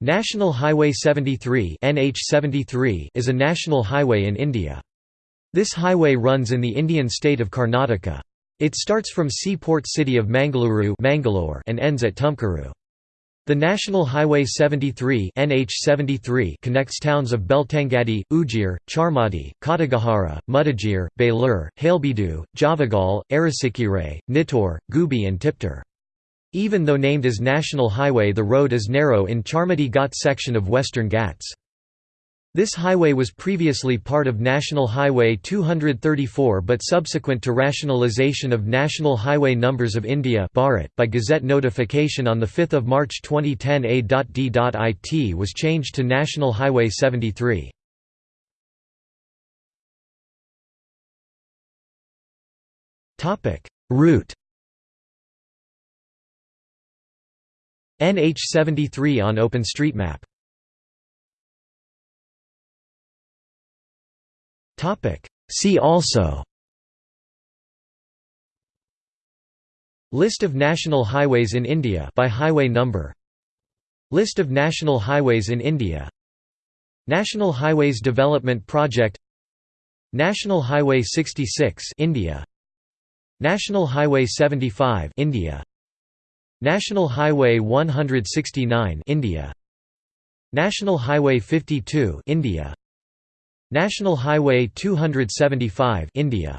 National Highway 73 NH73 is a national highway in India. This highway runs in the Indian state of Karnataka. It starts from seaport city of Mangaluru Mangalore and ends at Tumkuru. The National Highway 73 NH73 connects towns of Belthangady, Ujire, Charmadi, Kottigehara, Mudigere, Belur, Halebeedu, Javagal, Arasikere, Nittur, Gubbi and Tiptur. Even though named as National Highway the road is narrow in Charmadi Ghat section of Western Ghats. This highway was previously part of National Highway 234 but subsequent to rationalisation of National Highway Numbers of India by Gazette notification on 5 March 2010 A.D.it was changed to National Highway 73. Route NH73 on OpenStreetMap. Topic. See also. List of national highways in India by highway number. List of national highways in India. National Highways Development Project. National Highway 66 India. National Highway 75 India National Highway 169 India. National Highway 52 India. National Highway 275 India